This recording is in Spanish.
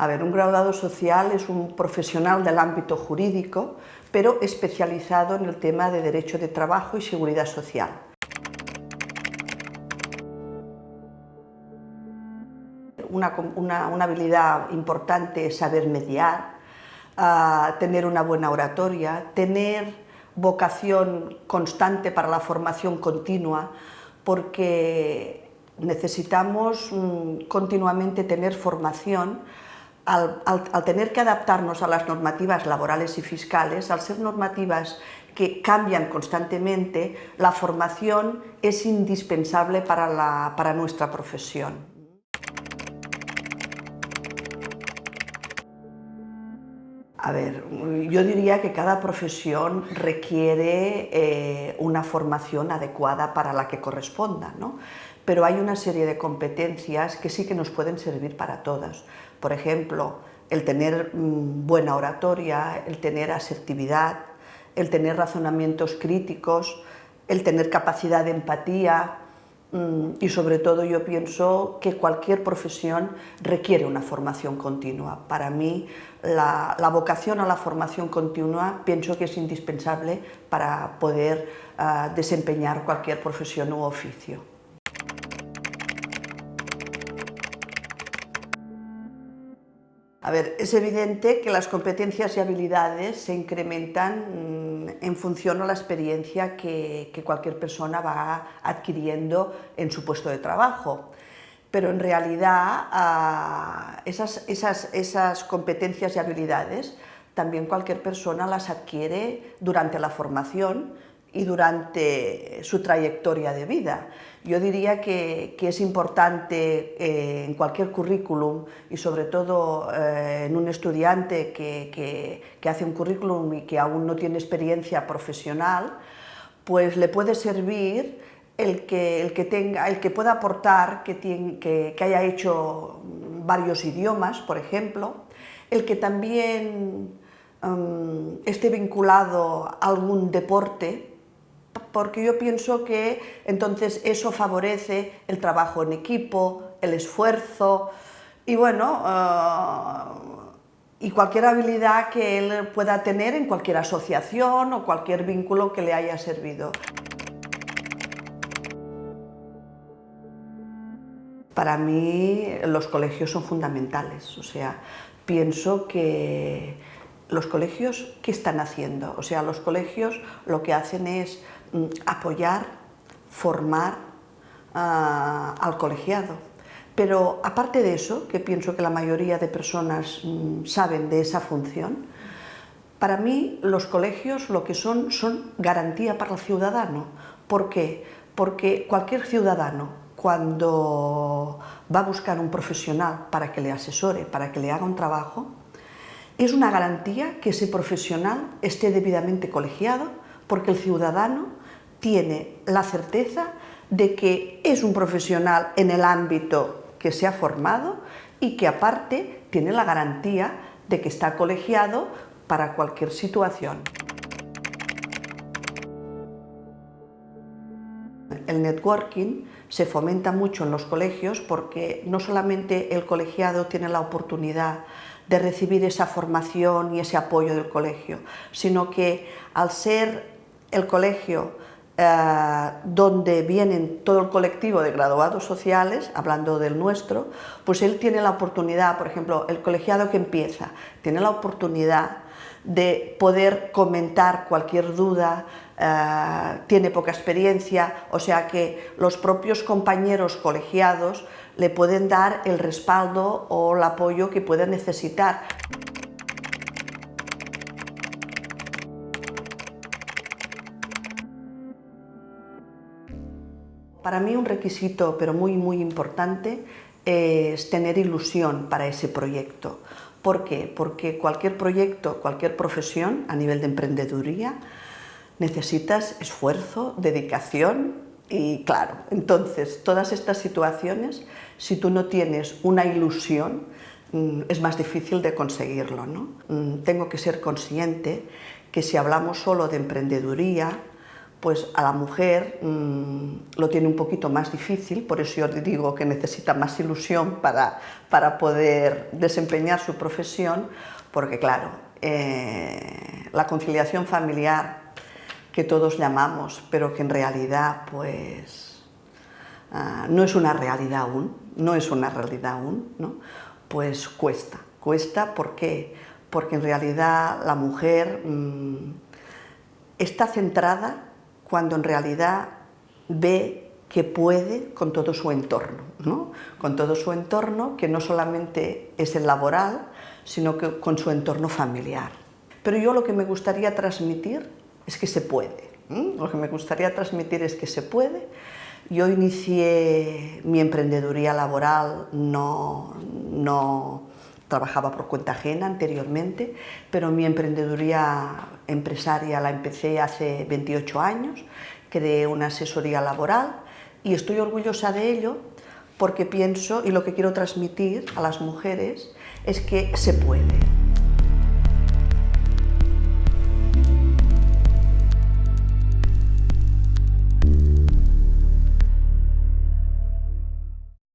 A ver, un graduado social es un profesional del ámbito jurídico, pero especializado en el tema de derecho de trabajo y seguridad social. Una, una, habilidad importante es saber mediar, uh, tener una buena oratoria, tener vocación constante para la formación continua, porque necesitamos mm, continuamente tener formación al, tener que adaptarnos a las normativas laborales y fiscales, al ser normativas que cambian constantemente, la formación es indispensable para nuestra profesión. A ver, yo diría que cada profesión requiere eh, una formación adecuada para la que corresponda, ¿no? pero hay una serie de competencias que sí que nos pueden servir para todas. Por ejemplo, el tener mm, buena oratoria, el tener asertividad, el tener razonamientos críticos, el tener capacidad de empatía, y sobre todo yo pienso que cualquier profesión requiere una formación continua. Para mí la, vocación a la formación continua pienso que es indispensable para poder uh, desempeñar cualquier profesión u oficio. A ver, es evidente que las competencias y habilidades se incrementan mm, en función a la experiencia que, cualquier persona va adquiriendo en su puesto de trabajo. Pero en realidad esas, esas competencias y habilidades también cualquier persona las adquiere durante la formación y durante su trayectoria de vida. Yo diría que, que es importante eh, en cualquier currículum y sobre todo eh, en un estudiante que, que, hace un currículum y que aún no tiene experiencia profesional, pues le puede servir el que, el que, tenga, el que pueda aportar que, tiene, que, que haya hecho varios idiomas, por ejemplo, el que también um, esté vinculado a algún deporte, porque yo pienso que entonces eso favorece el trabajo en equipo, el esfuerzo y bueno, uh, y cualquier habilidad que él pueda tener en cualquier asociación o cualquier vínculo que le haya servido. Para mí los colegios son fundamentales, o sea, pienso que los colegios, ¿qué están haciendo? O sea, los colegios lo que hacen es mm, apoyar, formar uh, al colegiado. Pero aparte de eso, que pienso que la mayoría de personas mm, saben de esa función, para mí los colegios lo que son son garantía para el ciudadano. ¿Por qué? Porque cualquier ciudadano cuando va a buscar un profesional para que le asesore, para que le haga un trabajo, es una garantía que ese profesional esté debidamente colegiado porque el ciudadano tiene la certeza de que es un profesional en el ámbito que se ha formado y que aparte tiene la garantía de que está colegiado para cualquier situación. El networking se fomenta mucho en los colegios porque no solamente el colegiado tiene la oportunidad de recibir esa formación y ese apoyo del colegio, sino que al ser el colegio eh, donde vienen todo el colectivo de graduados sociales, hablando del nuestro, pues él tiene la oportunidad, por ejemplo, el colegiado que empieza, tiene la oportunidad de poder comentar cualquier duda, eh, tiene poca experiencia, o sea que los propios compañeros colegiados le pueden dar el respaldo o el apoyo que pueda necesitar. Para mí un requisito, pero muy muy importante, es tener ilusión para ese proyecto. ¿Por qué? Porque cualquier proyecto, cualquier profesión a nivel de emprendeduría, necesitas esfuerzo, dedicación y claro, entonces todas estas situaciones, si tú no tienes una ilusión, mm, es más difícil de conseguirlo. ¿no? Mm, tengo que ser consciente que si hablamos solo de emprendeduría, pues a la mujer mmm, lo tiene un poquito más difícil, por eso yo digo que necesita más ilusión para, para poder desempeñar su profesión, porque claro, eh, la conciliación familiar que todos llamamos, pero que en realidad pues uh, no es una realidad aún, no es una realidad aún, ¿no? pues cuesta, cuesta, ¿por qué? Porque en realidad la mujer mmm, está centrada cuando en realidad ve que puede con todo su entorno, ¿no? con todo su entorno que no solamente es el laboral, sino que con su entorno familiar. Pero yo lo que me gustaría transmitir es que se puede. Lo que me gustaría transmitir es que se puede. Yo inicié mi emprendeduría laboral, no, no trabajaba por cuenta ajena anteriormente, pero mi emprendeduría empresaria la empecé hace 28 años, creé una asesoría laboral y estoy orgullosa de ello porque pienso y lo que quiero transmitir a las mujeres es que se puede.